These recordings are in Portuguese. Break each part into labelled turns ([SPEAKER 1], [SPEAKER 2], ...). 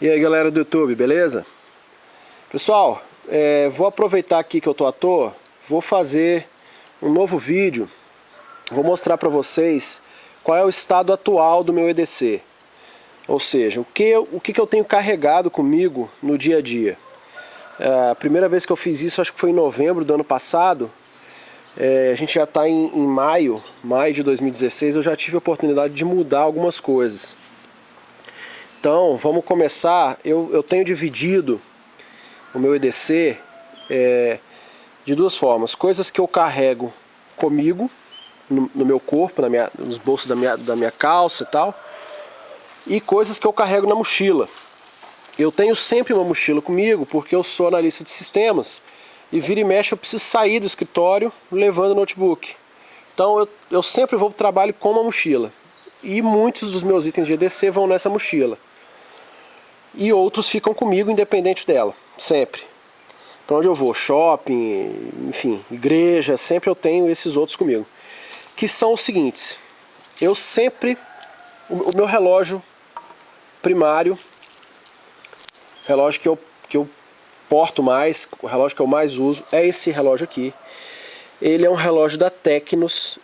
[SPEAKER 1] E aí galera do YouTube, beleza? Pessoal, é, vou aproveitar aqui que eu tô à toa, vou fazer um novo vídeo, vou mostrar para vocês qual é o estado atual do meu EDC. Ou seja, o que, eu, o que, que eu tenho carregado comigo no dia a dia. É, a primeira vez que eu fiz isso, acho que foi em novembro do ano passado, é, a gente já está em, em maio, maio de 2016, eu já tive a oportunidade de mudar algumas coisas. Então, vamos começar. Eu, eu tenho dividido o meu EDC é, de duas formas. Coisas que eu carrego comigo, no, no meu corpo, na minha, nos bolsos da minha, da minha calça e tal. E coisas que eu carrego na mochila. Eu tenho sempre uma mochila comigo, porque eu sou analista de sistemas. E vira e mexe eu preciso sair do escritório levando o notebook. Então eu, eu sempre vou para o trabalho com uma mochila. E muitos dos meus itens de EDC vão nessa mochila e outros ficam comigo independente dela, sempre. Para onde eu vou, shopping, enfim, igreja, sempre eu tenho esses outros comigo. Que são os seguintes, eu sempre, o, meu relógio primário, relógio que eu, que eu porto mais, o relógio que eu mais uso, é esse relógio aqui. Ele é um relógio da Tecnos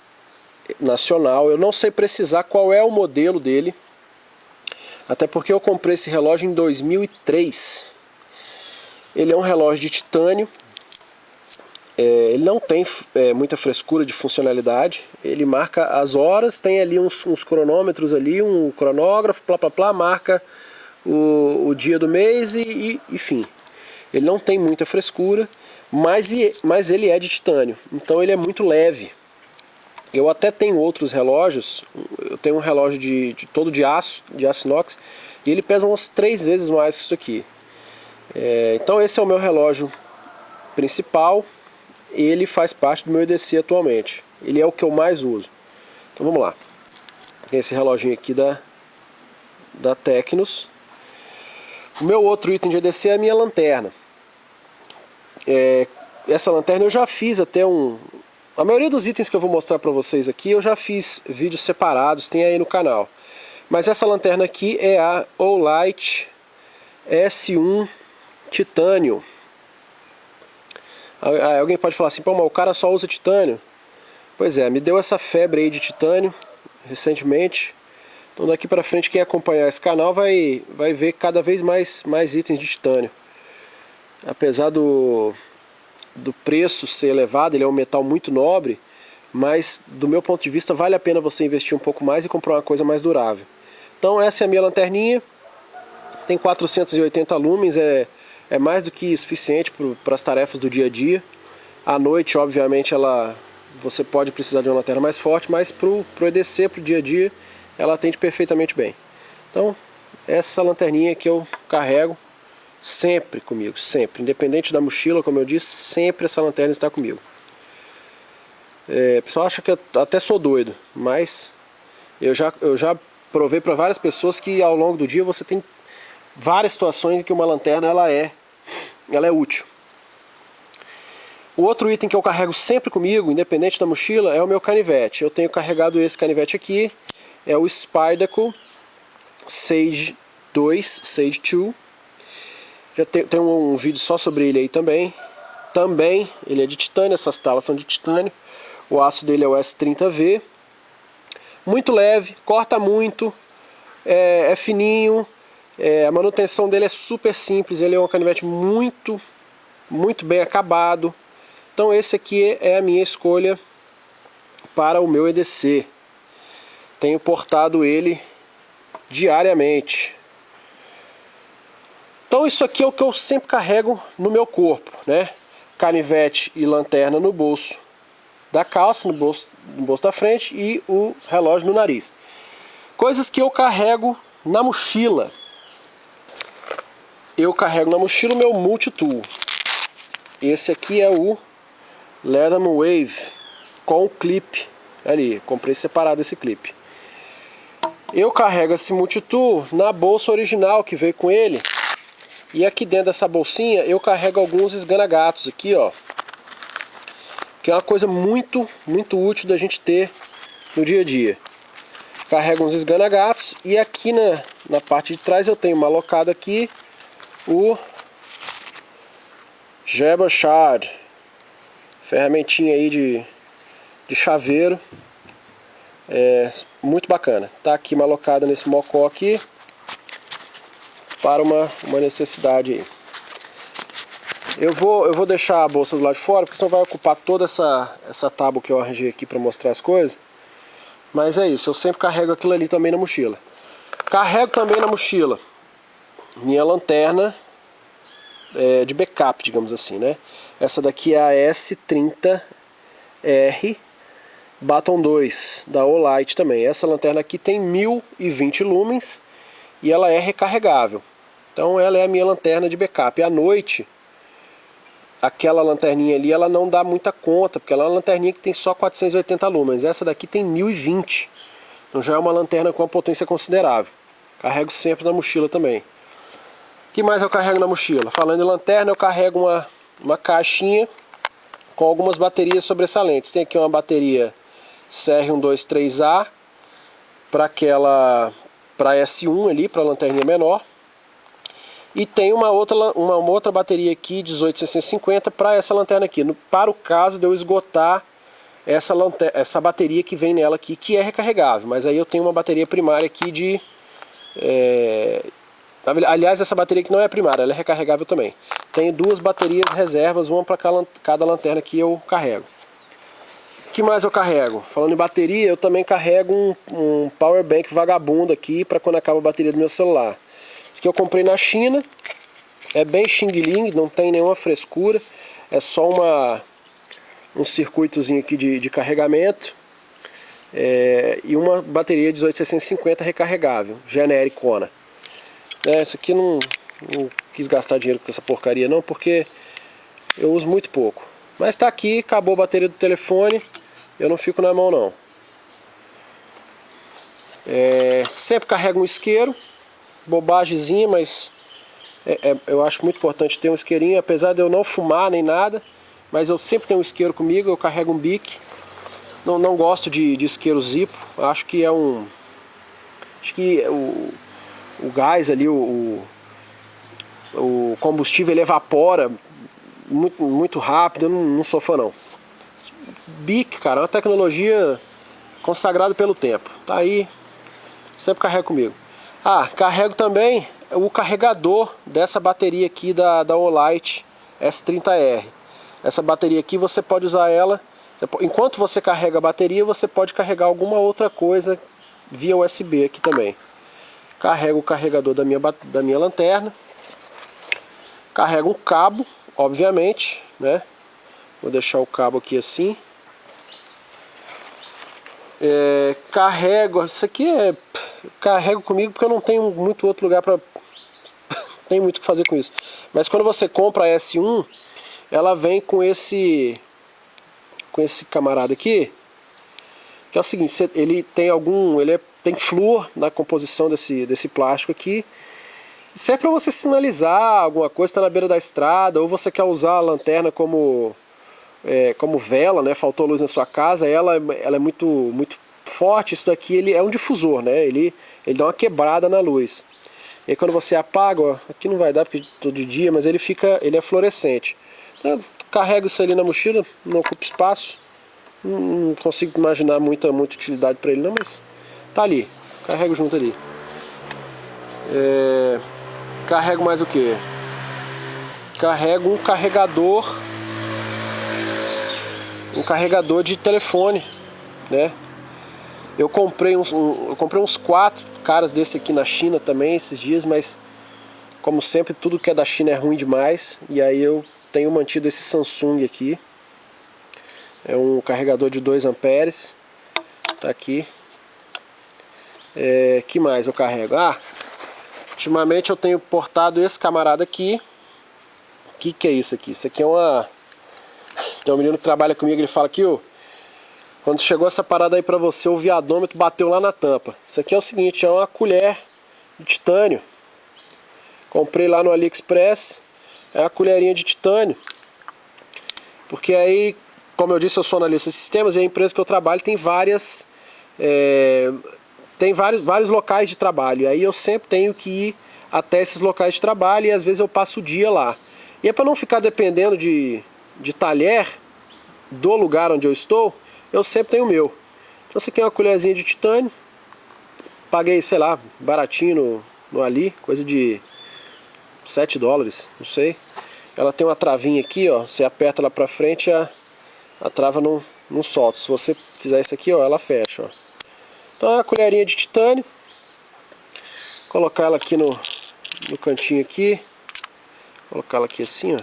[SPEAKER 1] nacional, eu não sei precisar qual é o modelo dele, até porque eu comprei esse relógio em 2003. Ele é um relógio de titânio. É, ele não tem é, muita frescura de funcionalidade. Ele marca as horas, tem ali uns, uns cronômetros ali, um cronógrafo, plá plá plá, marca o, o dia do mês e, e enfim. Ele não tem muita frescura, mas, mas ele é de titânio. Então ele é muito leve. Eu até tenho outros relógios, eu tenho um relógio de, de todo de aço, de aço inox, e ele pesa umas três vezes mais que isso aqui. É, então esse é o meu relógio principal, ele faz parte do meu EDC atualmente. Ele é o que eu mais uso. Então vamos lá. Esse reloginho aqui da, da Tecnos. O meu outro item de EDC é a minha lanterna. É, essa lanterna eu já fiz até um, a maioria dos itens que eu vou mostrar para vocês aqui eu já fiz vídeos separados, tem aí no canal. Mas essa lanterna aqui é a Olight S1 Titânio. Alguém pode falar assim, pô, mas o cara só usa titânio. Pois é, me deu essa febre aí de titânio recentemente. Então daqui para frente quem acompanhar esse canal vai, vai ver cada vez mais, mais itens de titânio. Apesar do, do preço ser elevado, ele é um metal muito nobre, mas do meu ponto de vista vale a pena você investir um pouco mais e comprar uma coisa mais durável. Então essa é a minha lanterninha, tem 480 lumens, é, é mais do que suficiente para as tarefas do dia a dia. À noite, obviamente, ela você pode precisar de uma lanterna mais forte, mas para o EDC, para o dia a dia, ela atende perfeitamente bem. Então, essa lanterninha que eu carrego, Sempre comigo, sempre. Independente da mochila, como eu disse, sempre essa lanterna está comigo. É, o pessoal acha que eu até sou doido, mas eu já, eu já provei para várias pessoas que ao longo do dia você tem várias situações em que uma lanterna ela é, ela é útil. O outro item que eu carrego sempre comigo, independente da mochila, é o meu canivete. Eu tenho carregado esse canivete aqui, é o Spyderco Sage 2, Sage 2. Já tem, tem um, um, vídeo só sobre ele aí também. Também, ele é de titânio, essas talas são de titânio. O aço dele é o S30V. Muito leve, corta muito, é, é fininho. É, a manutenção dele é super simples, ele é um canivete muito, muito bem acabado. Então esse aqui é a minha escolha para o meu EDC. Tenho portado ele diariamente. Então isso aqui é o que eu sempre carrego no meu corpo, né? Canivete e lanterna no bolso da calça, no bolso, no bolso da frente e o relógio no nariz. Coisas que eu carrego na mochila. Eu carrego na mochila o meu multitool. Esse aqui é o Leatherman Wave com clipe ali. Comprei separado esse clipe. Eu carrego esse multitool na bolsa original que veio com ele. E aqui dentro dessa bolsinha eu carrego alguns esganagatos aqui, ó. Que é uma coisa muito, muito útil da gente ter no dia a dia. carrega uns esganagatos e aqui na, na parte de trás eu tenho uma aqui o Jabba Shard ferramentinha aí de, de chaveiro é, muito bacana tá aqui uma alocada nesse mocó aqui para uma, uma necessidade aí eu vou, eu vou deixar a bolsa do lado de fora, porque senão vai ocupar toda essa, essa tábua que eu arranjei aqui para mostrar as coisas. Mas é isso, eu sempre carrego aquilo ali também na mochila. Carrego também na mochila minha lanterna é, de backup, digamos assim, né? Essa daqui é a S30R Baton 2, da Olight também. Essa lanterna aqui tem 1020 lumens e ela é recarregável. Então ela é a minha lanterna de backup. À noite, aquela lanterninha ali, ela não dá muita conta, porque ela é uma lanterninha que tem só 480 lumens. Essa daqui tem 1020. Então já é uma lanterna com uma potência considerável. Carrego sempre na mochila também. O que mais eu carrego na mochila? Falando em lanterna, eu carrego uma, uma caixinha com algumas baterias sobressalentes. Tem aqui uma bateria CR123A para aquela para S1 ali, para a lanterninha menor. E tem uma outra, uma, uma outra bateria aqui, 18650, para essa lanterna aqui. No, para o caso de eu esgotar essa, lanterna, essa bateria que vem nela aqui, que é recarregável. Mas aí eu tenho uma bateria primária aqui de... É, aliás, essa bateria aqui não é primária, ela é recarregável também. Tenho duas baterias reservas, uma para cada lanterna que eu carrego. O que mais eu carrego? Falando em bateria, eu também carrego um, um power bank vagabundo aqui para quando acaba a bateria do meu celular. Aqui eu comprei na China. É bem Xing Ling, não tem nenhuma frescura. É só uma, um circuitozinho aqui de, de carregamento. É, e uma bateria 18650 recarregável, genericona. É, esse aqui não, não quis gastar dinheiro com essa porcaria não, porque eu uso muito pouco. Mas está aqui, acabou a bateria do telefone, eu não fico na mão não. É, sempre carrego um isqueiro, bobagemzinha, mas é, é, eu acho muito importante ter um isqueirinho, apesar de eu não fumar nem nada, mas eu sempre tenho um isqueiro comigo, eu carrego um bique. Não, não gosto de, de isqueiro zipo, acho que é um... Acho que o, o gás ali, o, o combustível ele evapora muito, muito rápido, eu não, não sou fã não. Bic, cara, é uma tecnologia consagrada pelo tempo. Tá aí, sempre carrega comigo. Ah, carrego também o carregador dessa bateria aqui da, da Olight S30R. Essa bateria aqui você pode usar ela, enquanto você carrega a bateria, você pode carregar alguma outra coisa via USB aqui também. Carrego o carregador da minha, da minha lanterna. Carrego um cabo, obviamente, né? Vou deixar o cabo aqui assim. É, carrego, isso aqui é carrego comigo porque eu não tenho muito outro lugar para tem muito o que fazer com isso. Mas quando você compra a S1, ela vem com esse com esse camarada aqui, que é o seguinte, ele tem algum, ele é, tem flúor na composição desse desse plástico aqui. Isso é para você sinalizar alguma coisa está na beira da estrada ou você quer usar a lanterna como é, como vela, né? Faltou luz na sua casa, ela, ela é muito muito forte, isso daqui ele é um difusor, né? Ele, ele dá uma quebrada na luz. E aí quando você apaga, ó, aqui não vai dar porque todo dia, mas ele fica, ele é fluorescente. Então, carrego isso ali na mochila, não ocupa espaço. Não, consigo imaginar muita, muita utilidade para ele não, mas tá ali. Carrego junto ali. É, carrego mais o que? Carrego um carregador um carregador de telefone, né? Eu comprei uns, um, eu comprei uns quatro caras desse aqui na China também esses dias, mas como sempre tudo que é da China é ruim demais e aí eu tenho mantido esse Samsung aqui. É um carregador de 2 amperes, tá aqui. É, que mais eu carrego? Ah, ultimamente eu tenho portado esse camarada aqui. O que, que é isso aqui? Isso aqui é uma... Tem um menino que trabalha comigo, ele fala aqui, ó. Quando chegou essa parada aí pra você, o viadômetro bateu lá na tampa. Isso aqui é o seguinte, é uma colher de titânio. Comprei lá no AliExpress. É uma colherinha de titânio. Porque aí, como eu disse, eu sou analista de sistemas e a empresa que eu trabalho tem várias... É, tem vários, vários locais de trabalho. E aí eu sempre tenho que ir até esses locais de trabalho e às vezes eu passo o dia lá. E é para não ficar dependendo de, de talher do lugar onde eu estou, eu sempre tenho o meu. Então aqui é uma colherzinha de titânio. Paguei, sei lá, baratinho no, no Ali, coisa de 7 dólares, não sei. Ela tem uma travinha aqui, ó, você aperta ela pra frente, a, a trava não, não solta. Se você fizer isso aqui, ó, ela fecha, ó. Então é uma colherinha de titânio. Colocar ela aqui no, no cantinho aqui. Colocar ela aqui assim, ó.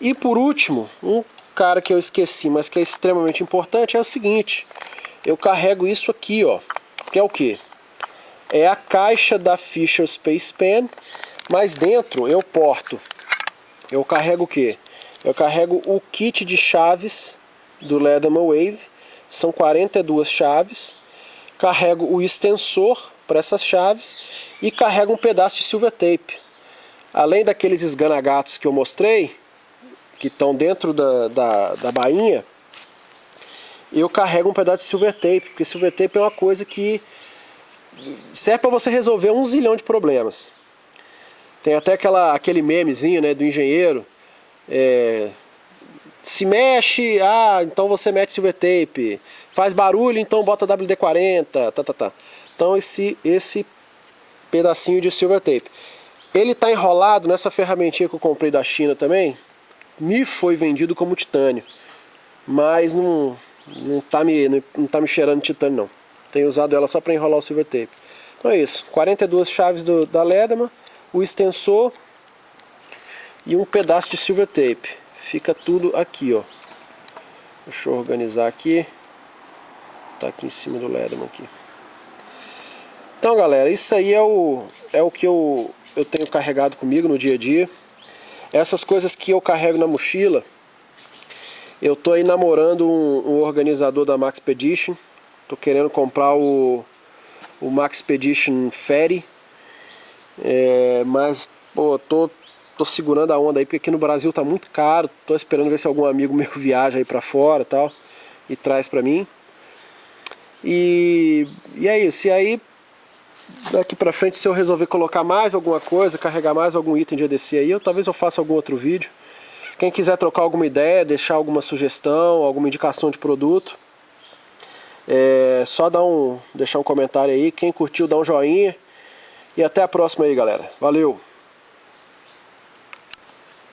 [SPEAKER 1] E por último, um cara que eu esqueci, mas que é extremamente importante, é o seguinte. Eu carrego isso aqui, ó. Que é o que? É a caixa da Fisher Space Pen, mas dentro eu porto. Eu carrego o que? Eu carrego o kit de chaves do Leatherman Wave são 42 chaves, carrego o extensor para essas chaves e carrego um pedaço de silver tape. Além daqueles esganagatos que eu mostrei, que estão dentro da, da, da bainha, eu carrego um pedaço de silver tape, porque silver tape é uma coisa que serve para você resolver um zilhão de problemas. Tem até aquela, aquele memezinho né, do engenheiro, é, se mexe, ah, então você mete silver tape. Faz barulho, então bota WD-40, tá, tá, tá. Então esse, esse pedacinho de silver tape. Ele está enrolado nessa ferramentinha que eu comprei da China também. Me foi vendido como titânio. Mas não, não, tá, me, não, tá me cheirando titânio não. Tenho usado ela só para enrolar o silver tape. Então é isso. 42 chaves do, da Lederman, o extensor e um pedaço de silver tape fica tudo aqui, ó. Deixa eu organizar aqui. Tá aqui em cima do Leatherman aqui. Então, galera, isso aí é o, é o que eu, eu tenho carregado comigo no dia a dia. Essas coisas que eu carrego na mochila, eu tô aí namorando um, um organizador da Max Expedition. Tô querendo comprar o, o Max Expedition Ferry. É, mas, pô, tô tô segurando a onda aí, porque aqui no Brasil tá muito caro, tô esperando ver se algum amigo meu viaja aí pra fora e tal, e traz pra mim. E, e é isso, e aí daqui pra frente se eu resolver colocar mais alguma coisa, carregar mais algum item de ADC aí, eu, talvez eu faça algum outro vídeo. Quem quiser trocar alguma ideia, deixar alguma sugestão, alguma indicação de produto, é só dar um, deixar um comentário aí. Quem curtiu, dá um joinha. E até a próxima aí, galera. Valeu!